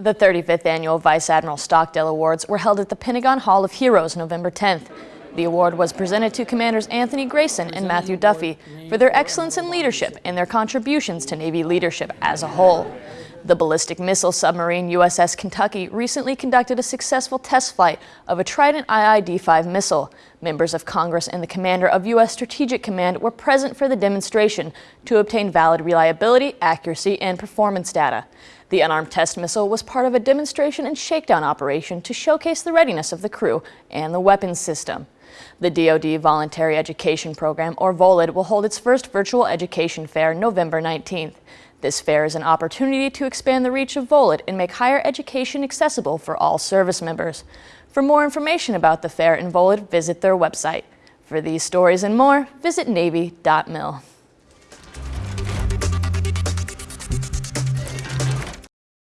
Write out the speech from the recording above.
The 35th Annual Vice Admiral Stockdale Awards were held at the Pentagon Hall of Heroes November 10th. The award was presented to Commanders Anthony Grayson and Matthew Duffy for their excellence in leadership and their contributions to Navy leadership as a whole. The ballistic missile submarine USS Kentucky recently conducted a successful test flight of a Trident IID-5 missile. Members of Congress and the commander of U.S. Strategic Command were present for the demonstration to obtain valid reliability, accuracy, and performance data. The unarmed test missile was part of a demonstration and shakedown operation to showcase the readiness of the crew and the weapons system. The DoD Voluntary Education Program, or VolEd, will hold its first virtual education fair November 19th. This fair is an opportunity to expand the reach of VolEd and make higher education accessible for all service members. For more information about the fair and VolEd, visit their website. For these stories and more, visit Navy.mil.